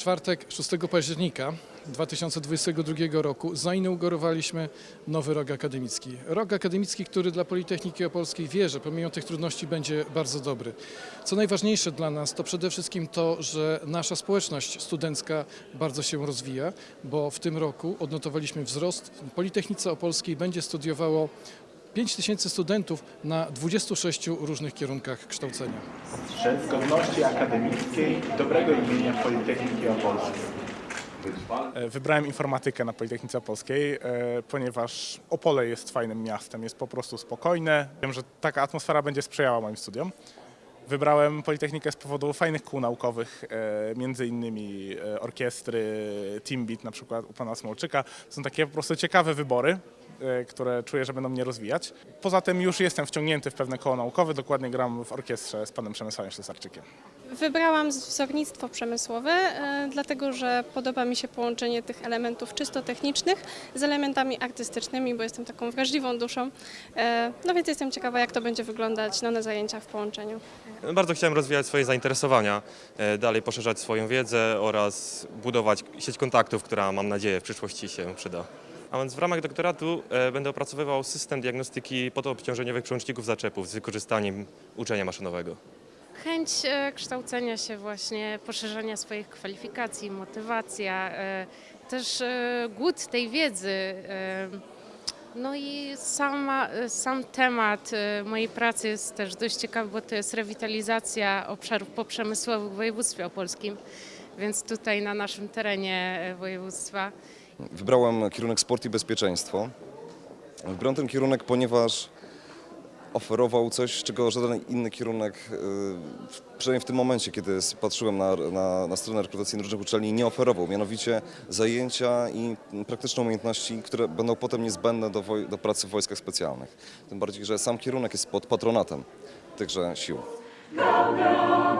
czwartek 6 października 2022 roku zainaugurowaliśmy nowy rok akademicki. Rok akademicki, który dla Politechniki Opolskiej wie, że pomimo tych trudności będzie bardzo dobry. Co najważniejsze dla nas to przede wszystkim to, że nasza społeczność studencka bardzo się rozwija, bo w tym roku odnotowaliśmy wzrost. W Politechnice Opolskiej będzie studiowało 5 tysięcy studentów na 26 różnych kierunkach kształcenia. Strzec godności akademickiej dobrego imienia Politechniki Opolskiej. E, Wybrałem informatykę na Politechnice Opolskiej, e, ponieważ Opole jest fajnym miastem, jest po prostu spokojne. Wiem, że taka atmosfera będzie sprzyjała moim studiom. Wybrałem Politechnikę z powodu fajnych kół naukowych, e, między innymi orkiestry, Teambeat na przykład u pana Smolczyka. Są takie po prostu ciekawe wybory, które czuję, że będą mnie rozwijać. Poza tym już jestem wciągnięty w pewne koło naukowe, dokładnie gram w orkiestrze z panem Przemysławem Ślesarczykiem. Wybrałam wzornictwo przemysłowe, e, dlatego że podoba mi się połączenie tych elementów czysto technicznych z elementami artystycznymi, bo jestem taką wrażliwą duszą. E, No więc jestem ciekawa, jak to będzie wyglądać no, na zajęciach w połączeniu. Bardzo chciałem rozwijać swoje zainteresowania, e, dalej poszerzać swoją wiedzę oraz budować sieć kontaktów, która mam nadzieję w przyszłości się przyda. A więc w ramach doktoratu e, będę opracowywał system diagnostyki podoobciążeniowych przełączników zaczepów z wykorzystaniem uczenia maszynowego. Chęć e, kształcenia się właśnie, poszerzania swoich kwalifikacji, motywacja, e, też głód tej wiedzy. No i sama, sam temat mojej pracy jest też dość ciekawy, bo to jest rewitalizacja obszarów poprzemysłowych w województwie opolskim, więc tutaj na naszym terenie województwa Wybrałem kierunek sport i bezpieczeństwo. Wybrałem ten kierunek, ponieważ oferował coś, czego żaden inny kierunek, w- przynajmniej w tym momencie, kiedy patrzyłem na, na, na stronę rekrutacyjną różnych uczelni, nie oferował. Mianowicie zajęcia i praktyczne umiejętności, które będą potem niezbędne do, do pracy w wojskach specjalnych. Tym bardziej, że sam kierunek jest pod patronatem tychże sił. Gaudeamus igitur